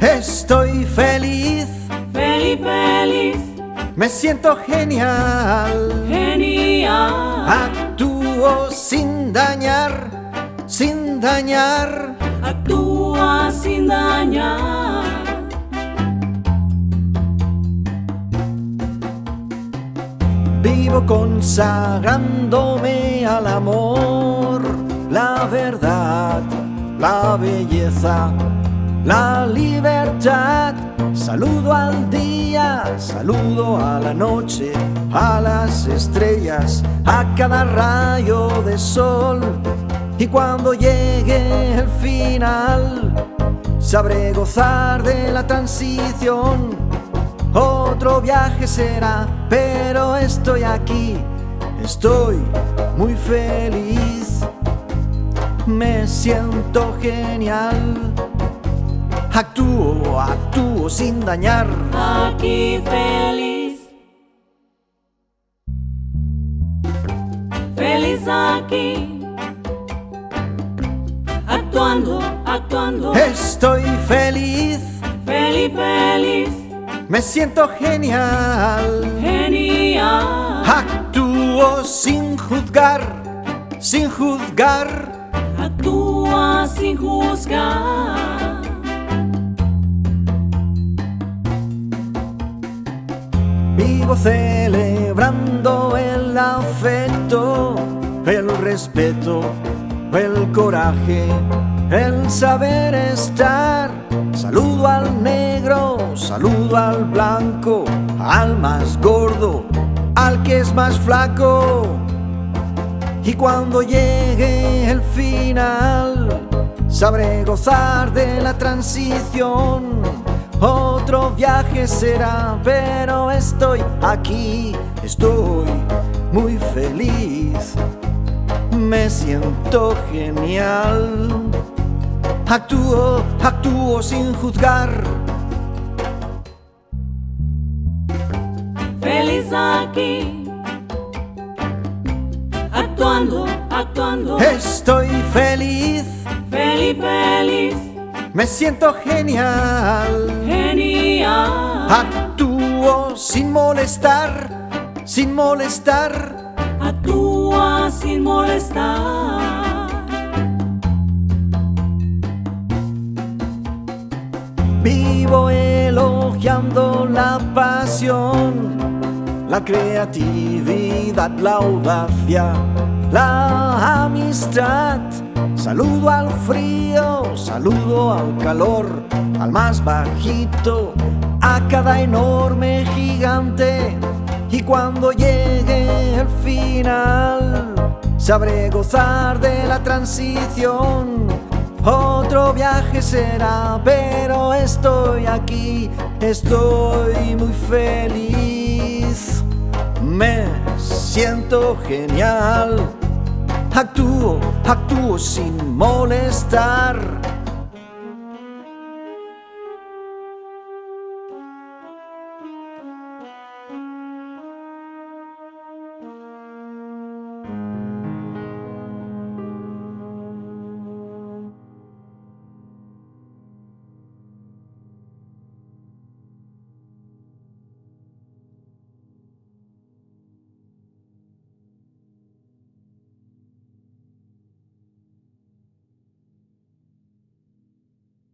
Estoy feliz, feliz, feliz, me siento genial. genial. Actúo sin dañar, sin dañar. Actúa sin dañar. Vivo consagrándome al amor, la verdad, la belleza, la libertad. Saludo al día, saludo a la noche, a las estrellas, a cada rayo de sol. Y cuando llegue el final, sabré gozar de la transición. Otro viaje será, pero estoy aquí, estoy muy feliz. Me siento genial. Actúo, actúo sin dañar. Aquí feliz. Feliz aquí. Actuando, actuando. Estoy feliz, Feliz, feliz, me siento genial. genial. Actúo sin juzgar, sin juzgar. Actúa sin juzgar. Vivo celebrando el afecto, el respeto, el coraje, el saber estar. Saludo al negro, saludo al blanco, al más gordo, al que es más flaco. Y cuando llegue el final, sabré gozar de la transición. Otro viaje será, pero estoy aquí, estoy muy feliz. Me siento genial. Actúo, actúo sin juzgar. Feliz aquí. Actuando, actuando. Estoy me siento genial. genial. Actúo sin molestar, sin molestar. Actúa sin molestar. Vivo elogiando la pasión, la creatividad, la audacia, la amistad. Saludo al frío, saludo al calor, al más bajito, a cada enorme gigante. Y cuando llegue el final, sabré gozar de la transición. Otro viaje será, pero estoy aquí, estoy muy feliz. Me siento genial. Actúo, actúo sin molestar.